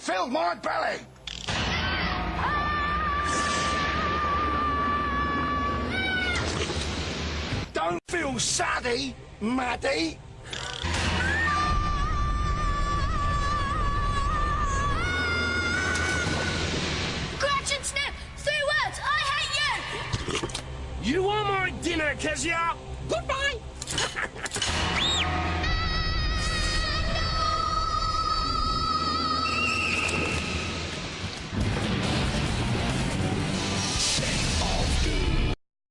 filled my belly. Don't feel saddy, Maddie. Scratch and snip! Three words! I hate you! You are my dinner, Kezia! Goodbye!